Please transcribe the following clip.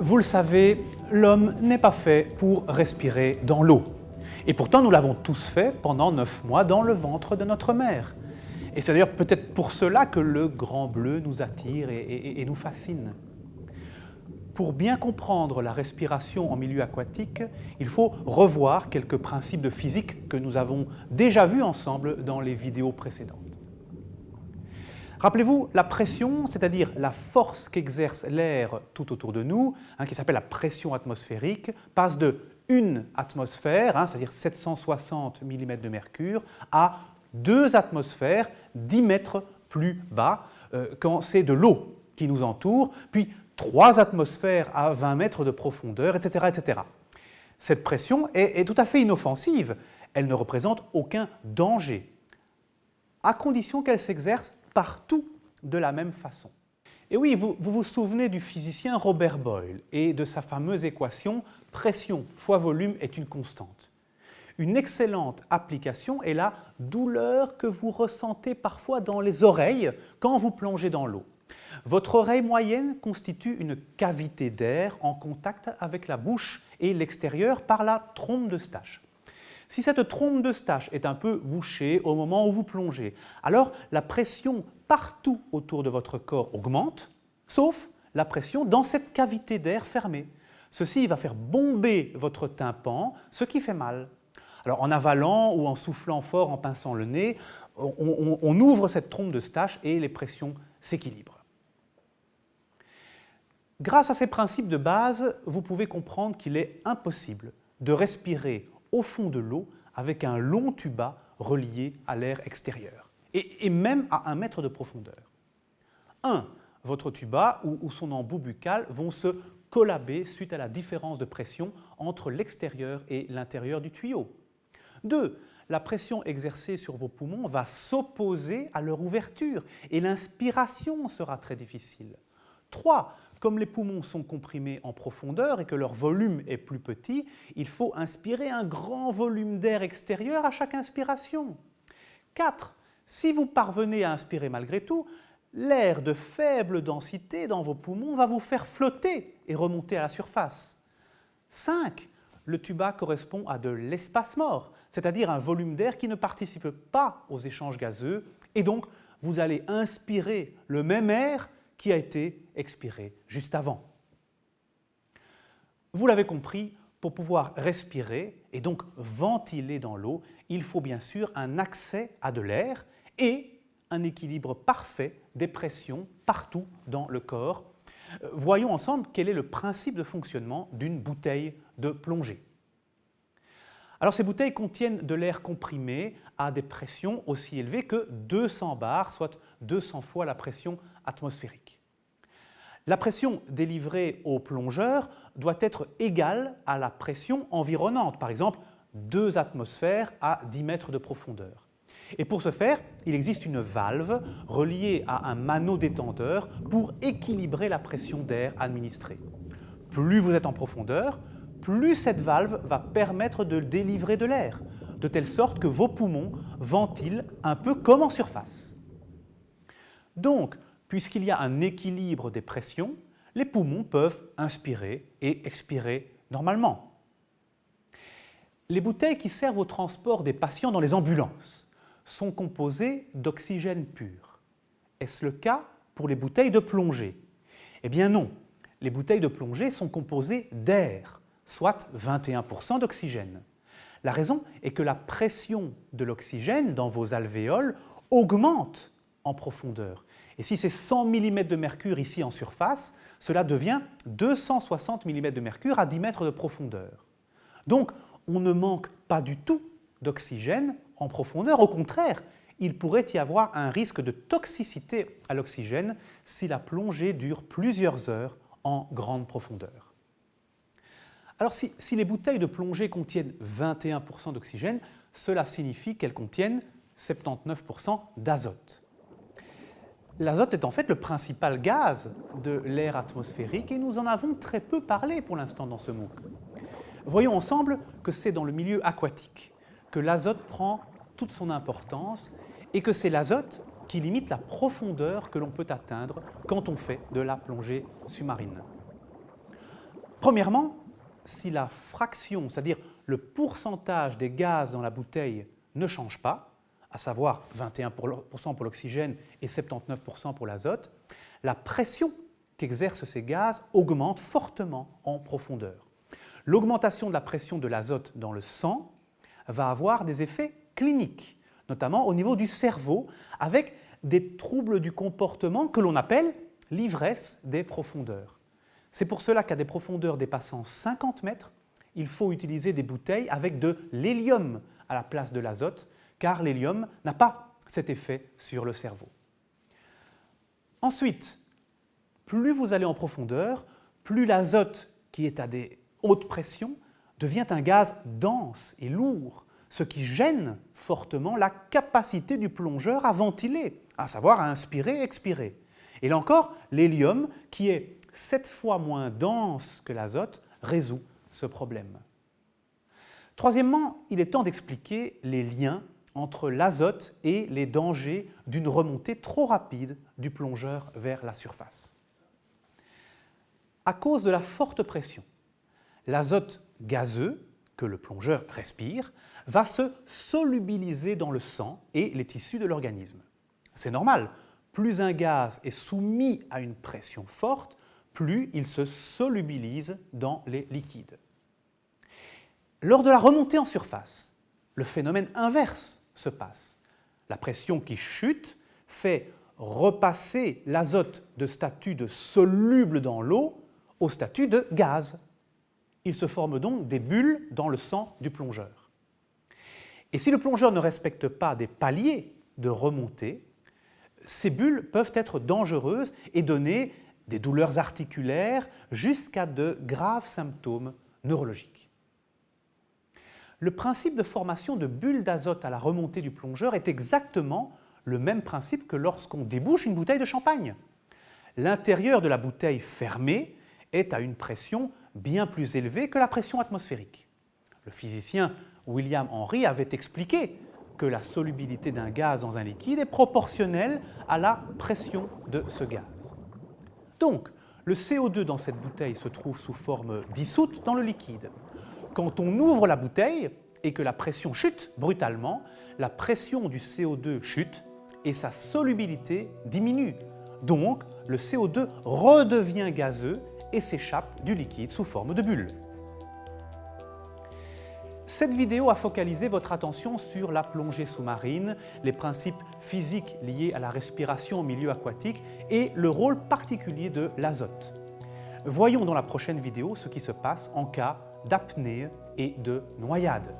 Vous le savez, l'homme n'est pas fait pour respirer dans l'eau. Et pourtant, nous l'avons tous fait pendant neuf mois dans le ventre de notre mère. Et c'est d'ailleurs peut-être pour cela que le grand bleu nous attire et, nous fascine. Pour bien comprendre la respiration en milieu aquatique, il faut revoir quelques principes de physique que nous avons déjà vus ensemble dans les vidéos précédentes. Rappelez-vous, la pression, c'est-à-dire la force qu'exerce l'air tout autour de nous, hein, qui s'appelle la pression atmosphérique, passe de 1 atmosphère, hein, c'est-à-dire 760 mm de mercure, à 2 atmosphères, 10 mètres plus bas, euh, quand c'est de l'eau qui nous entoure, puis 3 atmosphères à 20 mètres de profondeur, etc. etc. Cette pression est tout à fait inoffensive, elle ne représente aucun danger, à condition qu'elle s'exerce partout de la même façon. Et oui, vous, vous, souvenez du physicien Robert Boyle et de sa fameuse équation pression fois volume est une constante. Une excellente application est la douleur que vous ressentez parfois dans les oreilles quand vous plongez dans l'eau. Votre oreille moyenne constitue une cavité d'air en contact avec la bouche et l'extérieur par la trompe de Stache. Si cette trompe de Stache est un peu bouchée au moment où vous plongez, alors la pression partout autour de votre corps augmente, sauf la pression dans cette cavité d'air fermée. Ceci va faire bomber votre tympan, ce qui fait mal. Alors en avalant ou en soufflant fort, en pinçant le nez, on, ouvre cette trompe de Stache et les pressions s'équilibrent. Grâce à ces principes de base, vous pouvez comprendre qu'il est impossible de respirer au fond de l'eau avec un long tuba relié à l'air extérieur, et, même à un mètre de profondeur. 1. Votre tuba ou, son embout buccal vont se collaber suite à la différence de pression entre l'extérieur et l'intérieur du tuyau. 2. La pression exercée sur vos poumons va s'opposer à leur ouverture et l'inspiration sera très difficile. 3. Comme les poumons sont comprimés en profondeur et que leur volume est plus petit, il faut inspirer un grand volume d'air extérieur à chaque inspiration. 4. Si vous parvenez à inspirer malgré tout, l'air de faible densité dans vos poumons va vous faire flotter et remonter à la surface. 5. Le tuba correspond à de l'espace mort, c'est-à-dire un volume d'air qui ne participe pas aux échanges gazeux et donc vous allez inspirer le même air qui a été expiré juste avant. Vous l'avez compris, pour pouvoir respirer et donc ventiler dans l'eau, il faut bien sûr un accès à de l'air et un équilibre parfait des pressions partout dans le corps. Euh, voyons ensemble quel est le principe de fonctionnement d'une bouteille de plongée. Alors ces bouteilles contiennent de l'air comprimé à des pressions aussi élevées que 200 bars, soit 200 fois la pression atmosphérique. La pression délivrée au plongeur doit être égale à la pression environnante, par exemple 2 atmosphères à 10 mètres de profondeur. Et pour ce faire, il existe une valve reliée à un mano détenteur pour équilibrer la pression d'air administrée. Plus vous êtes en profondeur, plus cette valve va permettre de délivrer de l'air, de telle sorte que vos poumons ventilent un peu comme en surface. Donc, puisqu'il y a un équilibre des pressions, les poumons peuvent inspirer et expirer normalement. Les bouteilles qui servent au transport des patients dans les ambulances sont composées d'oxygène pur. Est-ce le cas pour les bouteilles de plongée? Eh bien non, les bouteilles de plongée sont composées d'air, soit 21% d'oxygène. La raison est que la pression de l'oxygène dans vos alvéoles augmente en profondeur et si c'est 100 mm de mercure ici en surface, cela devient 260 mm de mercure à 10 mètres de profondeur. Donc, on ne manque pas du tout d'oxygène en profondeur. Au contraire, il pourrait y avoir un risque de toxicité à l'oxygène si la plongée dure plusieurs heures en grande profondeur. Alors si, si les bouteilles de plongée contiennent 21% d'oxygène, cela signifie qu'elles contiennent 79% d'azote. L'azote est en fait le principal gaz de l'air atmosphérique et nous en avons très peu parlé pour l'instant dans ce MOOC. Voyons ensemble que c'est dans le milieu aquatique que l'azote prend toute son importance et que c'est l'azote qui limite la profondeur que l'on peut atteindre quand on fait de la plongée sous-marine. Premièrement, si la fraction, c'est-à-dire le pourcentage des gaz dans la bouteille ne change pas, à savoir 21% pour l'oxygène et 79% pour l'azote, la pression qu'exercent ces gaz augmente fortement en profondeur. L'augmentation de la pression de l'azote dans le sang va avoir des effets cliniques, notamment au niveau du cerveau, avec des troubles du comportement que l'on appelle l'ivresse des profondeurs. C'est pour cela qu'à des profondeurs dépassant 50 mètres, il faut utiliser des bouteilles avec de l'hélium à la place de l'azote, car l'hélium n'a pas cet effet sur le cerveau. Ensuite, plus vous allez en profondeur, plus l'azote, qui est à des hautes pressions, devient un gaz dense et lourd, ce qui gêne fortement la capacité du plongeur à ventiler, à savoir à inspirer expirer. Et là encore, l'hélium, qui est sept fois moins dense que l'azote, résout ce problème. Troisièmement, il est temps d'expliquer les liens entre l'azote et les dangers d'une remontée trop rapide du plongeur vers la surface. À cause de la forte pression, l'azote gazeux que le plongeur respire va se solubiliser dans le sang et les tissus de l'organisme. C'est normal, plus un gaz est soumis à une pression forte, plus il se solubilise dans les liquides. Lors de la remontée en surface, le phénomène inverse se passe. La pression qui chute fait repasser l'azote de statut de soluble dans l'eau au statut de gaz. Il se forme donc des bulles dans le sang du plongeur. Et si le plongeur ne respecte pas des paliers de remontée, ces bulles peuvent être dangereuses et donner des douleurs articulaires jusqu'à de graves symptômes neurologiques. Le principe de formation de bulles d'azote à la remontée du plongeur est exactement le même principe que lorsqu'on débouche une bouteille de champagne. L'intérieur de la bouteille fermée est à une pression bien plus élevée que la pression atmosphérique. Le physicien William Henry avait expliqué que la solubilité d'un gaz dans un liquide est proportionnelle à la pression de ce gaz. Donc, le CO2 dans cette bouteille se trouve sous forme dissoute dans le liquide. Quand on ouvre la bouteille et que la pression chute brutalement, la pression du CO2 chute et sa solubilité diminue. Donc, le CO2 redevient gazeux et s'échappe du liquide sous forme de bulle. Cette vidéo a focalisé votre attention sur la plongée sous-marine, les principes physiques liés à la respiration au milieu aquatique et le rôle particulier de l'azote. Voyons dans la prochaine vidéo ce qui se passe en cas d'apnée et de noyade.